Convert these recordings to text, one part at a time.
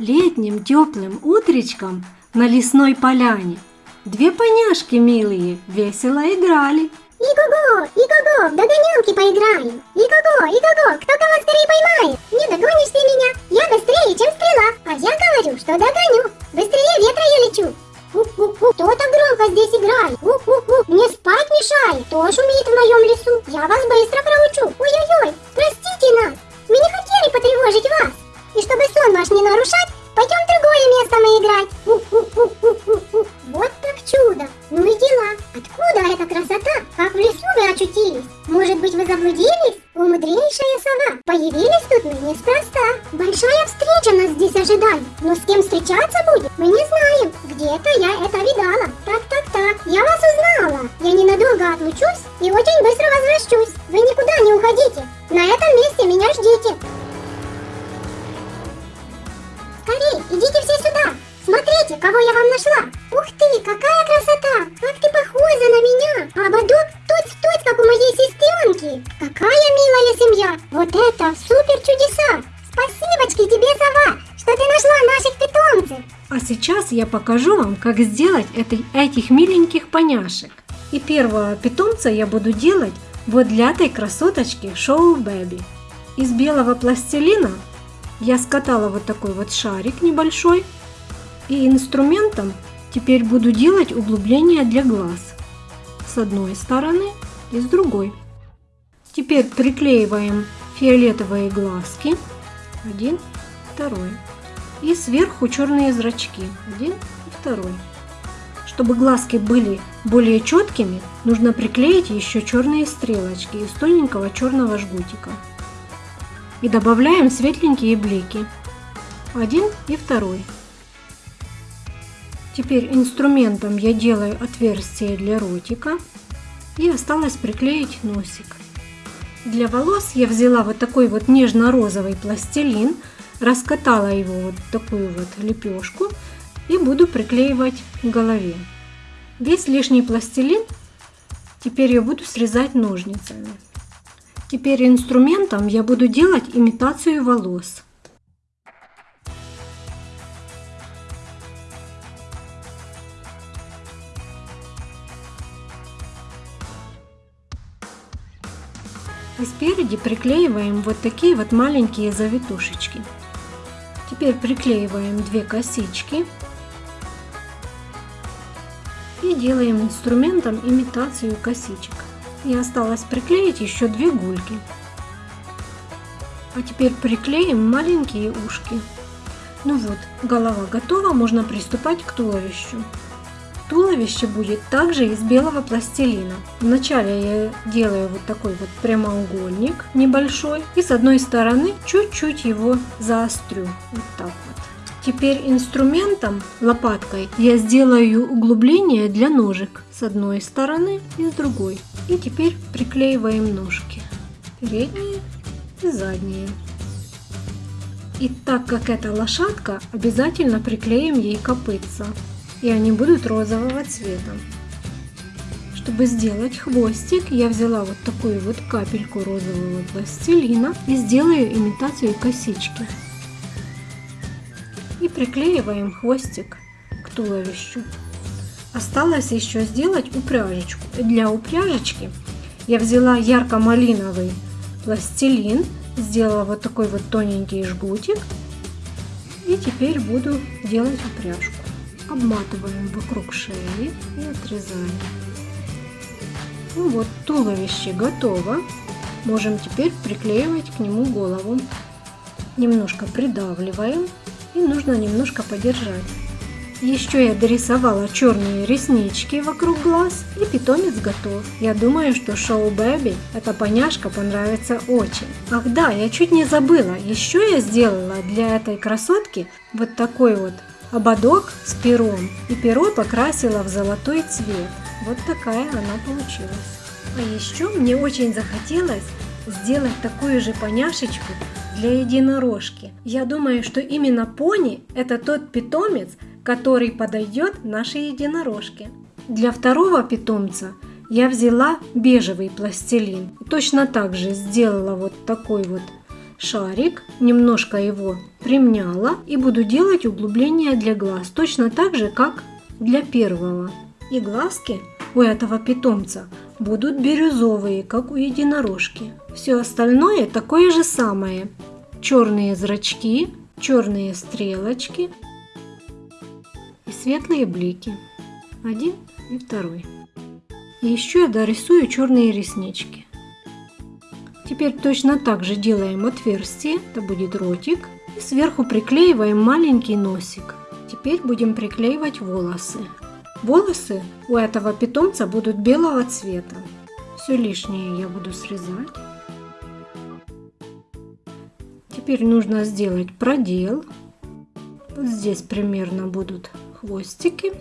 Летним теплым утречком на лесной поляне две поняшки милые весело играли. Иго-го, иго-го, в догонялки поиграем. Иго-го, иго-го, кто кого скорее поймает. Не догонишь ты меня, я быстрее, чем стрела. А я говорю, что догоню. Быстрее ветра я лечу. У-у-у, кто так громко здесь играет? У-у-у, мне спать мешает. Кто шумит в моем лесу? Я вас быстро заблудились? О, сова, появились тут мы неспроста. Большая встреча нас здесь ожидает. Но с кем встречаться будет, мы не знаем. Где-то я это видала. Так, так, так, я вас узнала. Я ненадолго отлучусь и очень быстро возвращусь. Вы никуда не уходите. На этом месте меня ждите. Скорей, идите все сюда. Смотрите, кого я вам нашла. Ух ты, какая красота. Как ты похожа на меня. А ободок точь-в-точь, как у моей сестренки. Какая милая семья. Вот это супер чудеса. Спасибочки тебе, сова, что ты нашла наших питомцев. А сейчас я покажу вам, как сделать это, этих миленьких поняшек. И первого питомца я буду делать вот для этой красоточки Шоу Бэби. Из белого пластилина я скатала вот такой вот шарик небольшой. И инструментом теперь буду делать углубление для глаз. С одной стороны и с другой. Теперь приклеиваем фиолетовые глазки. Один, второй. И сверху черные зрачки. Один и второй. Чтобы глазки были более четкими, нужно приклеить еще черные стрелочки из тоненького черного жгутика. И добавляем светленькие блики. Один и второй. Теперь инструментом я делаю отверстие для ротика. И осталось приклеить носик. Для волос я взяла вот такой вот нежно-розовый пластилин, раскатала его вот такую вот лепешку и буду приклеивать к голове. Весь лишний пластилин теперь я буду срезать ножницами. Теперь инструментом я буду делать имитацию волос. И спереди приклеиваем вот такие вот маленькие завитушечки. Теперь приклеиваем две косички и делаем инструментом имитацию косичек. И осталось приклеить еще две гульки. А теперь приклеим маленькие ушки. Ну вот, голова готова, можно приступать к туловищу. Туловище будет также из белого пластилина. Вначале я делаю вот такой вот прямоугольник небольшой и с одной стороны чуть-чуть его заострю. Вот так вот. Теперь инструментом, лопаткой, я сделаю углубление для ножек с одной стороны и с другой. И теперь приклеиваем ножки. Передние и задние. И так как это лошадка, обязательно приклеим ей копытца и они будут розового цвета. Чтобы сделать хвостик, я взяла вот такую вот капельку розового пластилина и сделаю имитацию косички. И приклеиваем хвостик к туловищу. Осталось еще сделать упряжечку. Для упряжечки я взяла ярко-малиновый пластилин, сделала вот такой вот тоненький жгутик и теперь буду делать упряжку обматываем вокруг шеи и отрезаем. Ну вот, туловище готово. Можем теперь приклеивать к нему голову. Немножко придавливаем и нужно немножко подержать. Еще я дорисовала черные реснички вокруг глаз и питомец готов. Я думаю, что шоу Бэби эта поняшка понравится очень. Ах да, я чуть не забыла. Еще я сделала для этой красотки вот такой вот ободок с пером и перо покрасила в золотой цвет. Вот такая она получилась. А еще мне очень захотелось сделать такую же поняшечку для единорожки. Я думаю, что именно пони это тот питомец, который подойдет нашей единорожке. Для второго питомца я взяла бежевый пластилин. Точно так же сделала вот такой вот шарик, немножко его примняла и буду делать углубление для глаз, точно так же, как для первого. И глазки у этого питомца будут бирюзовые, как у единорожки. Все остальное такое же самое. Черные зрачки, черные стрелочки и светлые блики. Один и второй. И еще я дорисую черные реснички. Теперь точно так же делаем отверстие, это будет ротик. И сверху приклеиваем маленький носик. Теперь будем приклеивать волосы. Волосы у этого питомца будут белого цвета. Все лишнее я буду срезать. Теперь нужно сделать продел. Вот здесь примерно будут хвостики.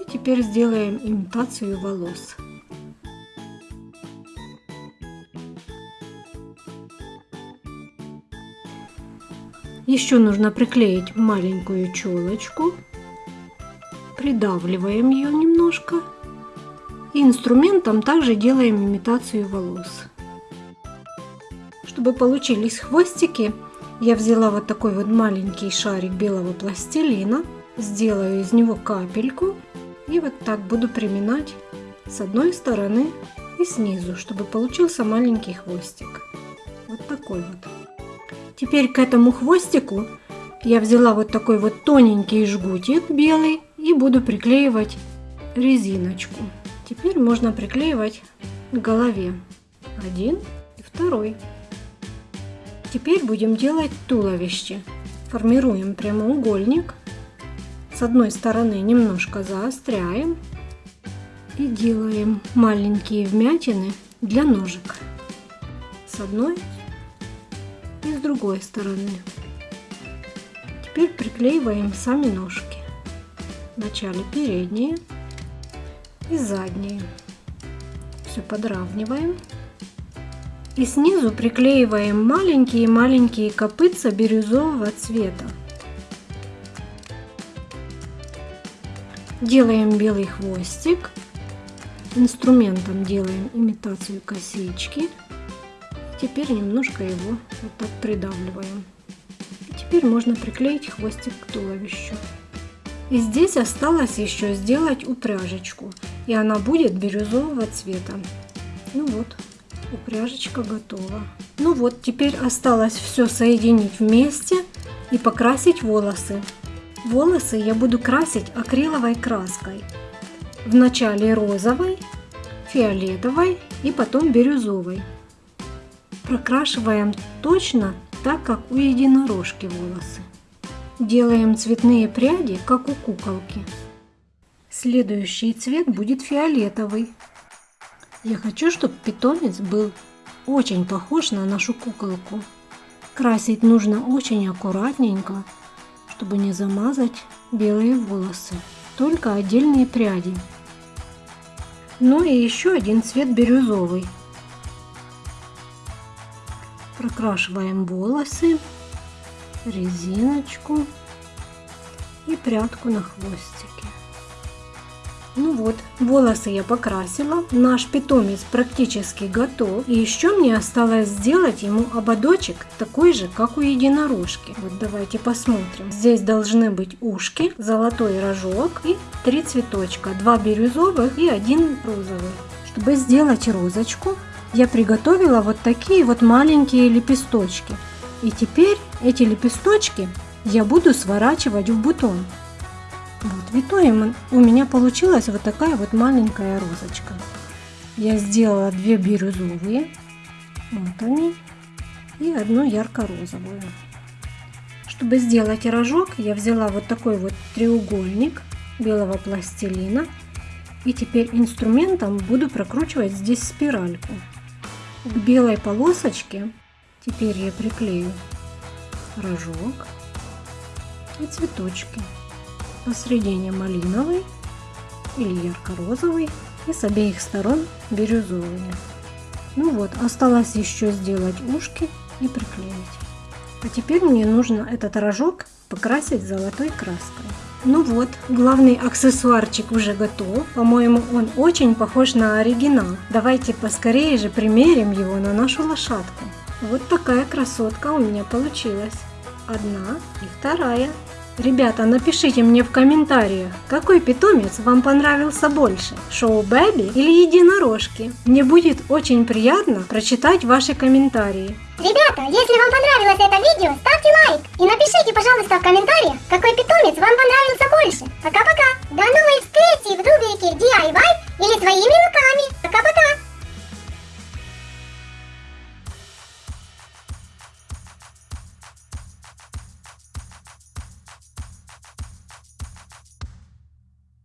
И теперь сделаем имитацию волос. Еще нужно приклеить маленькую челочку. Придавливаем ее немножко. И инструментом также делаем имитацию волос. Чтобы получились хвостики, я взяла вот такой вот маленький шарик белого пластилина. Сделаю из него капельку. И вот так буду приминать с одной стороны и снизу, чтобы получился маленький хвостик. Вот такой вот. Теперь к этому хвостику я взяла вот такой вот тоненький жгутик белый и буду приклеивать резиночку. Теперь можно приклеивать к голове. Один и второй. Теперь будем делать туловище. Формируем прямоугольник. С одной стороны немножко заостряем и делаем маленькие вмятины для ножек. С одной и с другой стороны. Теперь приклеиваем сами ножки. Вначале передние и задние. Все подравниваем. И снизу приклеиваем маленькие-маленькие копытца бирюзового цвета. Делаем белый хвостик. Инструментом делаем имитацию косички. Теперь немножко его вот так придавливаем. И теперь можно приклеить хвостик к туловищу. И здесь осталось еще сделать упряжечку. И она будет бирюзового цвета. Ну вот, упряжечка готова. Ну вот, теперь осталось все соединить вместе и покрасить волосы. Волосы я буду красить акриловой краской. Вначале розовой, фиолетовой и потом бирюзовой прокрашиваем точно так, как у единорожки волосы. Делаем цветные пряди, как у куколки. Следующий цвет будет фиолетовый. Я хочу, чтобы питомец был очень похож на нашу куколку. Красить нужно очень аккуратненько, чтобы не замазать белые волосы. Только отдельные пряди. Ну и еще один цвет бирюзовый прокрашиваем волосы, резиночку и прядку на хвостике. Ну вот, волосы я покрасила, наш питомец практически готов. И еще мне осталось сделать ему ободочек такой же, как у единорожки. Вот давайте посмотрим. Здесь должны быть ушки, золотой рожок и три цветочка. Два бирюзовых и один розовый. Чтобы сделать розочку, я приготовила вот такие вот маленькие лепесточки. И теперь эти лепесточки я буду сворачивать в бутон. Вот, в итоге у меня получилась вот такая вот маленькая розочка. Я сделала две бирюзовые, вот они, и одну ярко-розовую. Чтобы сделать рожок, я взяла вот такой вот треугольник белого пластилина. И теперь инструментом буду прокручивать здесь спиральку. К белой полосочке теперь я приклею рожок и цветочки. Посредине малиновый или ярко-розовый и с обеих сторон бирюзовые. Ну вот, осталось еще сделать ушки и приклеить. А теперь мне нужно этот рожок покрасить золотой краской. Ну вот, главный аксессуарчик уже готов. По-моему, он очень похож на оригинал. Давайте поскорее же примерим его на нашу лошадку. Вот такая красотка у меня получилась. Одна и вторая. Ребята, напишите мне в комментариях, какой питомец вам понравился больше, шоу Бэби или единорожки. Мне будет очень приятно прочитать ваши комментарии. Ребята, если вам понравилось это видео, ставьте лайк